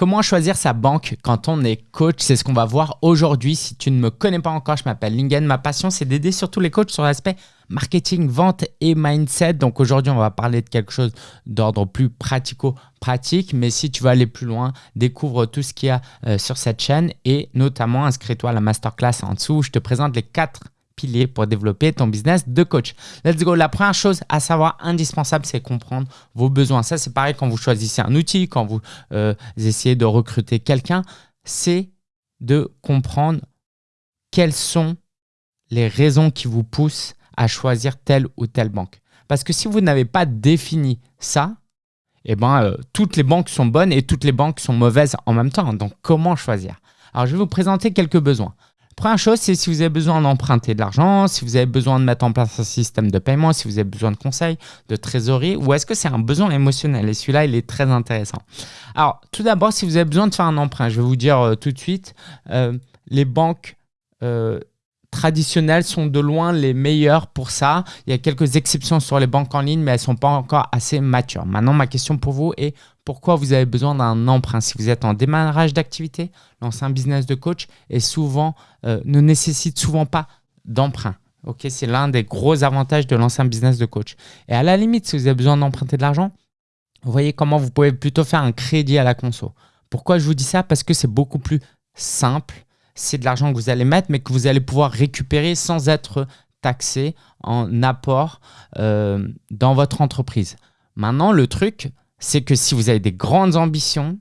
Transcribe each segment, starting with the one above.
Comment choisir sa banque quand on est coach? C'est ce qu'on va voir aujourd'hui. Si tu ne me connais pas encore, je m'appelle Lingen. Ma passion, c'est d'aider surtout les coachs sur l'aspect marketing, vente et mindset. Donc aujourd'hui, on va parler de quelque chose d'ordre plus pratico-pratique. Mais si tu veux aller plus loin, découvre tout ce qu'il y a euh, sur cette chaîne et notamment inscris-toi à la masterclass en dessous où je te présente les quatre pour développer ton business de coach. Let's go. La première chose à savoir indispensable, c'est comprendre vos besoins. Ça, c'est pareil quand vous choisissez un outil, quand vous euh, essayez de recruter quelqu'un, c'est de comprendre quelles sont les raisons qui vous poussent à choisir telle ou telle banque. Parce que si vous n'avez pas défini ça, eh ben, euh, toutes les banques sont bonnes et toutes les banques sont mauvaises en même temps. Donc, comment choisir? Alors, je vais vous présenter quelques besoins. Première chose, c'est si vous avez besoin d'emprunter de l'argent, si vous avez besoin de mettre en place un système de paiement, si vous avez besoin de conseils, de trésorerie, ou est-ce que c'est un besoin émotionnel? Et celui-là, il est très intéressant. Alors, tout d'abord, si vous avez besoin de faire un emprunt, je vais vous dire euh, tout de suite, euh, les banques euh, traditionnelles sont de loin les meilleures pour ça. Il y a quelques exceptions sur les banques en ligne, mais elles ne sont pas encore assez matures. Maintenant, ma question pour vous est pourquoi vous avez besoin d'un emprunt Si vous êtes en démarrage d'activité, lancer un business de coach euh, ne nécessite souvent pas d'emprunt. C'est l'un des gros avantages de lancer un business de coach. Et à la limite, si vous avez besoin d'emprunter de l'argent, vous voyez comment vous pouvez plutôt faire un crédit à la conso. Pourquoi je vous dis ça? Parce que c'est beaucoup plus simple c'est de l'argent que vous allez mettre, mais que vous allez pouvoir récupérer sans être taxé en apport euh, dans votre entreprise. Maintenant, le truc, c'est que si vous avez des grandes ambitions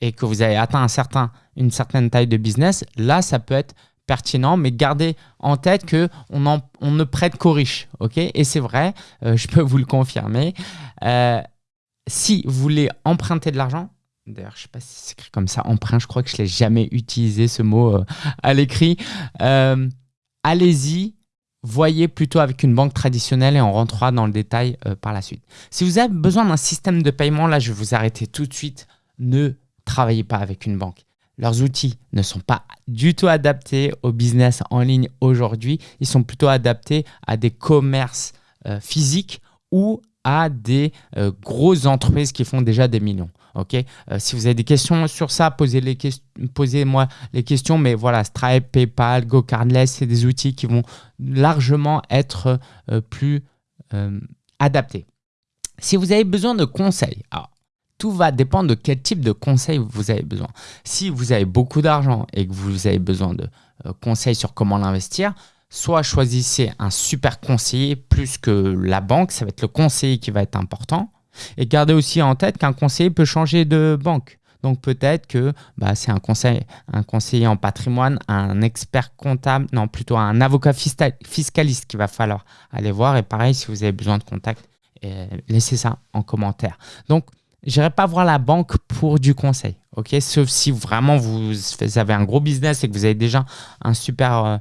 et que vous avez atteint un certain, une certaine taille de business, là, ça peut être pertinent, mais gardez en tête qu'on on ne prête qu'aux riches. ok? Et c'est vrai, euh, je peux vous le confirmer. Euh, si vous voulez emprunter de l'argent, D'ailleurs, je ne sais pas si c'est écrit comme ça, emprunt, je crois que je ne l'ai jamais utilisé ce mot euh, à l'écrit. Allez-y, voyez plutôt avec une banque traditionnelle et on rentrera dans le détail euh, par la suite. Si vous avez besoin d'un système de paiement, là, je vais vous arrêter tout de suite. Ne travaillez pas avec une banque. Leurs outils ne sont pas du tout adaptés au business en ligne aujourd'hui. Ils sont plutôt adaptés à des commerces physiques ou à des grosses entreprises qui font déjà des millions. Ok, euh, si vous avez des questions sur ça, posez-moi posez les questions. Mais voilà, Stripe, PayPal, GoCardless, c'est des outils qui vont largement être euh, plus euh, adaptés. Si vous avez besoin de conseils, alors, tout va dépendre de quel type de conseils vous avez besoin. Si vous avez beaucoup d'argent et que vous avez besoin de conseils sur comment l'investir, soit choisissez un super conseiller plus que la banque, ça va être le conseiller qui va être important. Et gardez aussi en tête qu'un conseiller peut changer de banque. Donc peut-être que bah, c'est un, conseil, un conseiller en patrimoine, un expert comptable, non plutôt un avocat fiscaliste qu'il va falloir aller voir. Et pareil, si vous avez besoin de contact, euh, laissez ça en commentaire. Donc, je n'irai pas voir la banque pour du conseil, Sauf si vraiment vous avez un gros business et que vous avez déjà un super euh,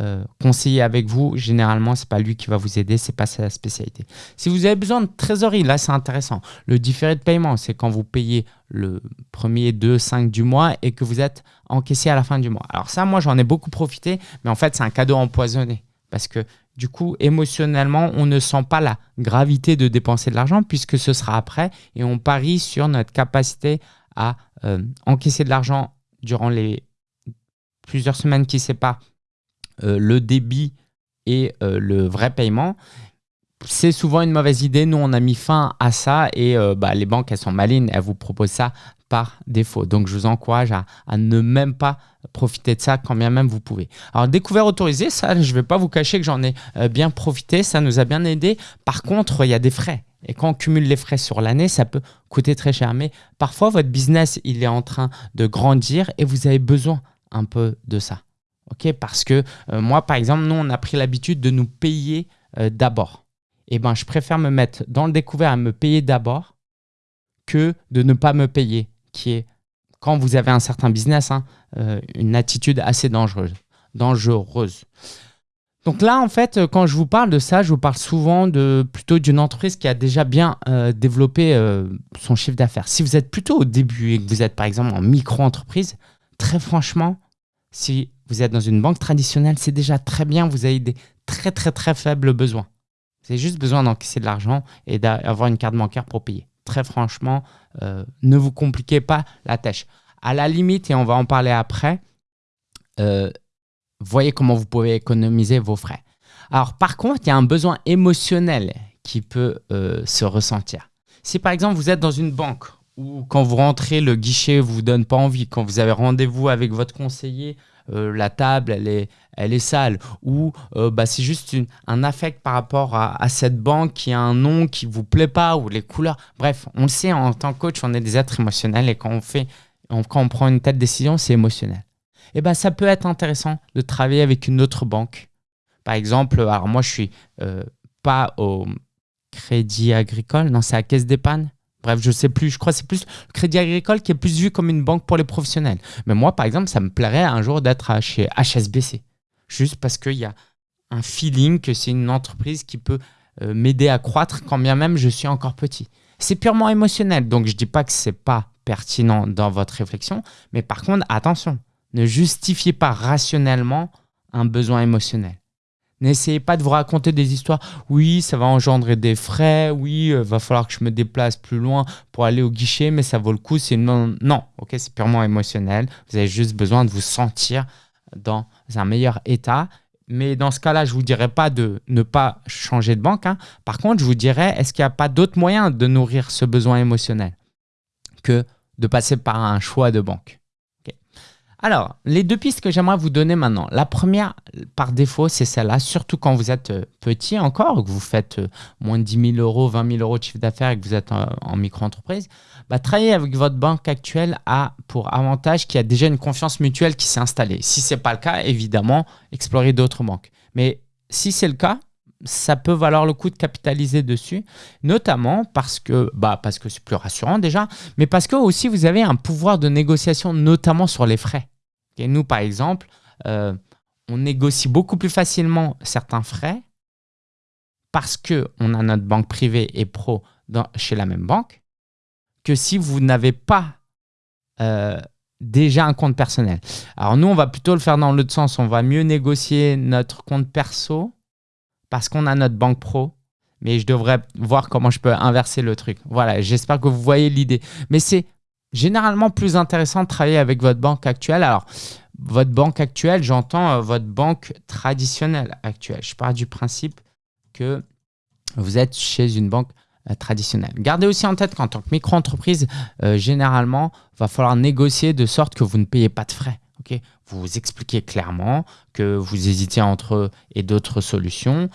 euh, conseiller avec vous, généralement, ce n'est pas lui qui va vous aider, ce n'est pas sa spécialité. Si vous avez besoin de trésorerie, là, c'est intéressant. Le différé de paiement, c'est quand vous payez le premier, 2, 5 du mois et que vous êtes encaissé à la fin du mois. Alors ça, moi, j'en ai beaucoup profité, mais en fait, c'est un cadeau empoisonné parce que du coup, émotionnellement, on ne sent pas la gravité de dépenser de l'argent puisque ce sera après et on parie sur notre capacité à euh, encaisser de l'argent durant les plusieurs semaines qui séparent le débit et euh, le vrai paiement, c'est souvent une mauvaise idée. Nous, on a mis fin à ça et euh, bah, les banques, elles sont malines, elles vous proposent ça par défaut. Donc, je vous encourage à, ne même pas profiter de ça quand bien même vous pouvez. Alors, découvert autorisé, ça, je ne vais pas vous cacher que j'en ai bien profité, ça nous a bien aidé. Par contre, il y a des frais. Et quand on cumule les frais sur l'année, ça peut coûter très cher. Mais parfois, votre business, il est en train de grandir et vous avez besoin un peu de ça. Parce que euh, moi, par exemple, nous, on a pris l'habitude de nous payer euh, d'abord. Et eh ben, je préfère me mettre dans le découvert à me payer d'abord que de ne pas me payer, qui est, quand vous avez un certain business, hein, euh, une attitude assez dangereuse. dangereuse. Donc là, en fait, quand je vous parle de ça, je vous parle souvent de plutôt d'une entreprise qui a déjà bien développé son chiffre d'affaires. Si vous êtes plutôt au début et que vous êtes par exemple en micro-entreprise, très franchement, si vous êtes dans une banque traditionnelle, c'est déjà très bien, vous avez des très très très faibles besoins. Vous avez juste besoin d'encaisser de l'argent et d'avoir une carte bancaire pour payer. Très franchement, euh, ne vous compliquez pas la tâche. À la limite, et on va en parler après, euh, voyez comment vous pouvez économiser vos frais. Alors par contre, il y a un besoin émotionnel qui peut euh, se ressentir. Si par exemple vous êtes dans une banque ou quand vous rentrez, le guichet ne vous donne pas envie, quand vous avez rendez-vous avec votre conseiller, euh, la table elle est, elle est sale, ou euh, bah, c'est juste un affect par rapport à, cette banque qui a un nom qui vous plaît pas, ou les couleurs. Bref, on le sait, en tant que coach, on est des êtres émotionnels et quand on, fait, quand on prend une telle décision, c'est émotionnel. Et eh ben, ça peut être intéressant de travailler avec une autre banque. Par exemple, alors moi je suis euh, pas au Crédit Agricole, non c'est à Caisse d'épargne. Bref, je sais plus, je crois que c'est plus le Crédit Agricole qui est plus vu comme une banque pour les professionnels. Mais moi, par exemple, ça me plairait un jour d'être chez HSBC. Juste parce qu'il y a un feeling que c'est une entreprise qui peut euh, m'aider à croître quand bien même je suis encore petit. C'est purement émotionnel, donc je ne dis pas que ce n'est pas pertinent dans votre réflexion, mais par contre, attention, ne justifiez pas rationnellement un besoin émotionnel. N'essayez pas de vous raconter des histoires. Oui, ça va engendrer des frais. Oui, il euh, va falloir que je me déplace plus loin pour aller au guichet, mais ça vaut le coup. C'est non, non. Ok, c'est purement émotionnel. Vous avez juste besoin de vous sentir dans un meilleur état. Mais dans ce cas-là, je vous dirais pas de ne pas changer de banque. Hein. Par contre, je vous dirais, est-ce qu'il n'y a pas d'autres moyens de nourrir ce besoin émotionnel que de passer par un choix de banque? Alors, les deux pistes que j'aimerais vous donner maintenant. La première, par défaut, c'est celle-là, surtout quand vous êtes euh, petit encore, que vous faites euh, moins de 10 000 euros, 20 000 euros de chiffre d'affaires et que vous êtes en, micro-entreprise. Bah, travailler avec votre banque actuelle a pour avantage qu'il y a déjà une confiance mutuelle qui s'est installée. Si ce n'est pas le cas, évidemment, explorez d'autres banques. Mais si c'est le cas, ça peut valoir le coup de capitaliser dessus, notamment parce que bah parce que c'est plus rassurant déjà, mais parce que aussi vous avez un pouvoir de négociation, notamment sur les frais. Et nous, par exemple, euh, on négocie beaucoup plus facilement certains frais parce qu'on a notre banque privée et pro chez la même banque que si vous n'avez pas euh, déjà un compte personnel. Alors nous, on va plutôt le faire dans l'autre sens. On va mieux négocier notre compte perso parce qu'on a notre banque pro. Mais je devrais voir comment je peux inverser le truc. Voilà, j'espère que vous voyez l'idée. Mais c'est généralement plus intéressant de travailler avec votre banque actuelle. Alors, votre banque actuelle, j'entends euh, votre banque traditionnelle actuelle. Je pars du principe que vous êtes chez une banque euh, traditionnelle. Gardez aussi en tête qu'en tant que micro-entreprise, euh, généralement, il va falloir négocier de sorte que vous ne payez pas de frais. Vous expliquez clairement que vous hésitez entre et d'autres solutions.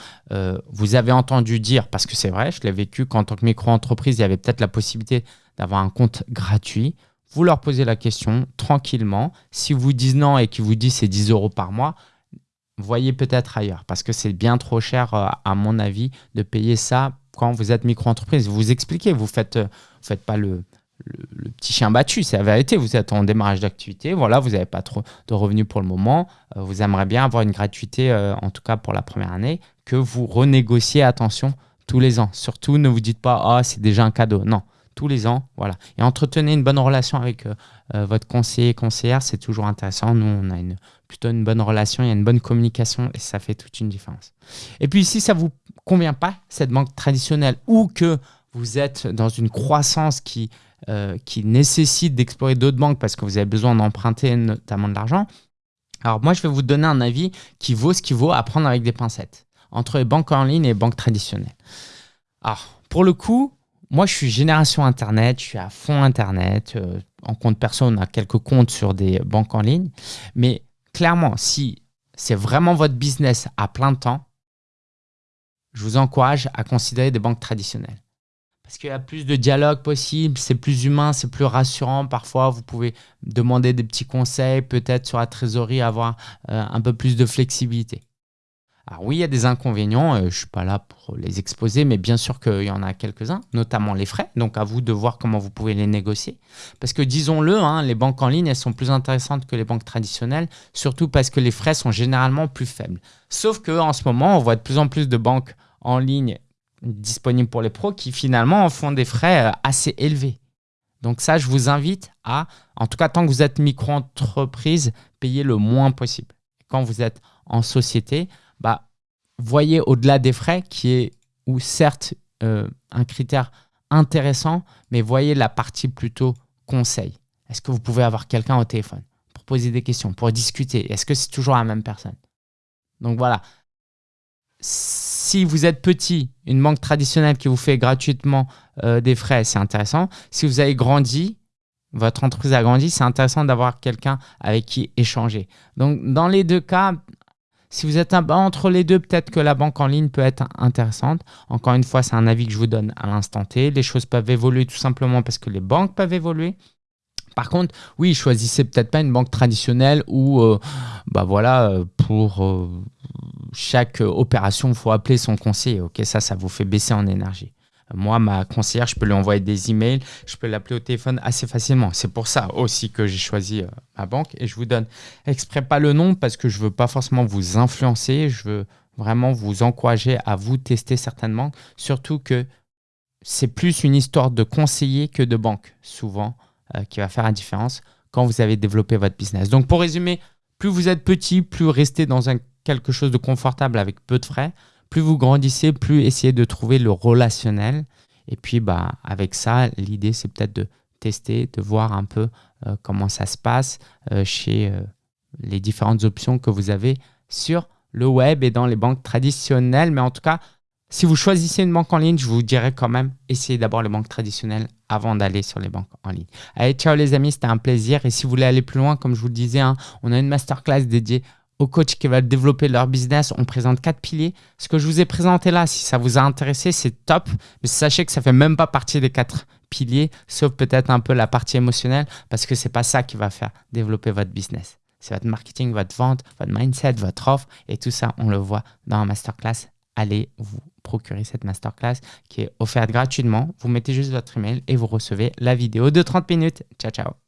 vous avez entendu dire, parce que c'est vrai, je l'ai vécu, qu'en tant que micro-entreprise, il y avait peut-être la possibilité d'avoir un compte gratuit. Vous leur posez la question tranquillement. Si vous disent non et qu'ils vous disent c'est 10 euros par mois, voyez peut-être ailleurs parce que c'est bien trop cher, euh, à mon avis, de payer ça quand vous êtes micro-entreprise. Vous expliquez, vous ne faites, euh, faites pas le, le, petit chien battu, c'est la vérité. Vous êtes en démarrage d'activité, voilà, vous n'avez pas trop de revenus pour le moment. Euh, vous aimeriez bien avoir une gratuité, en tout cas pour la première année, que vous renégociez, attention, tous les ans. Surtout, ne vous dites pas, ah, c'est déjà un cadeau. Non, tous les ans. Voilà. Et entretenez une bonne relation avec euh, euh, votre conseiller conseillère, c'est toujours intéressant. Nous, on a une, plutôt une bonne relation, il y a une bonne communication et ça fait toute une différence. Et puis, si ça vous convient pas, cette banque traditionnelle, ou que vous êtes dans une croissance qui, euh, qui nécessite d'explorer d'autres banques parce que vous avez besoin d'emprunter notamment de l'argent, alors moi, je vais vous donner un avis qui vaut ce qui vaut à prendre avec des pincettes entre les banques en ligne et les banques traditionnelles. Alors, pour le coup, moi, je suis génération Internet, je suis à fond Internet. Euh, en compte perso, on a quelques comptes sur des banques en ligne. Mais clairement, si c'est vraiment votre business à plein temps, je vous encourage à considérer des banques traditionnelles. Parce qu'il y a plus de dialogue possible, c'est plus humain, c'est plus rassurant. Parfois, vous pouvez demander des petits conseils, peut-être sur la trésorerie, avoir euh, un peu plus de flexibilité. Alors oui, il y a des inconvénients, euh, je ne suis pas là pour les exposer, mais bien sûr qu'il y en a quelques-uns, notamment les frais. Donc à vous de voir comment vous pouvez les négocier. Parce que disons-le, hein, les banques en ligne, elles sont plus intéressantes que les banques traditionnelles, surtout parce que les frais sont généralement plus faibles. Sauf qu'en ce moment, on voit de plus en plus de banques en ligne disponibles pour les pros qui finalement font des frais euh, assez élevés. Donc ça, je vous invite à, en tout cas tant que vous êtes micro-entreprise, payer le moins possible. Quand vous êtes en société, bah, voyez au-delà des frais qui est, ou certes, euh, un critère intéressant, mais voyez la partie plutôt conseil. Est-ce que vous pouvez avoir quelqu'un au téléphone pour poser des questions, pour discuter? Est-ce que c'est toujours la même personne? Donc voilà. Si vous êtes petit, une banque traditionnelle qui vous fait gratuitement euh, des frais, c'est intéressant. Si vous avez grandi, votre entreprise a grandi, c'est intéressant d'avoir quelqu'un avec qui échanger. Donc, dans les deux cas, si vous êtes entre les deux, peut-être que la banque en ligne peut être intéressante. Encore une fois, c'est un avis que je vous donne à l'instant T. Les choses peuvent évoluer tout simplement parce que les banques peuvent évoluer. Par contre, oui, choisissez peut-être pas une banque traditionnelle où, euh, bah voilà, euh, pour euh, chaque opération, il faut appeler son conseiller. Ça, ça vous fait baisser en énergie. Moi, ma conseillère, je peux lui envoyer des emails, je peux l'appeler au téléphone assez facilement. C'est pour ça aussi que j'ai choisi euh, ma banque et je vous donne exprès pas le nom parce que je veux pas forcément vous influencer, je veux vraiment vous encourager à vous tester certaines banques, surtout que c'est plus une histoire de conseiller que de banque, souvent, euh, qui va faire la différence quand vous avez développé votre business. Donc, pour résumer, plus vous êtes petit, plus restez dans un, quelque chose de confortable avec peu de frais plus vous grandissez, plus essayez de trouver le relationnel. Et puis, bah, avec ça, l'idée, c'est peut-être de tester, de voir un peu euh, comment ça se passe euh, chez euh, les différentes options que vous avez sur le web et dans les banques traditionnelles. Mais en tout cas, si vous choisissez une banque en ligne, je vous dirais quand même, essayez d'abord les banques traditionnelles avant d'aller sur les banques en ligne. Allez, ciao les amis, c'était un plaisir. Et si vous voulez aller plus loin, comme je vous le disais, hein, on a une masterclass dédiée aux coachs qui veulent développer leur business, on présente quatre piliers. Ce que je vous ai présenté là, si ça vous a intéressé, c'est top. Mais sachez que ça fait même pas partie des quatre piliers, sauf peut-être un peu la partie émotionnelle, parce que c'est pas ça qui va faire développer votre business. C'est votre marketing, votre vente, votre mindset, votre offre, et tout ça, on le voit dans la masterclass. Allez vous procurer cette masterclass qui est offerte gratuitement. Vous mettez juste votre email et vous recevez la vidéo de 30 minutes. Ciao, ciao.